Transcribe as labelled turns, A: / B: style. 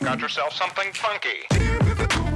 A: got yourself something funky.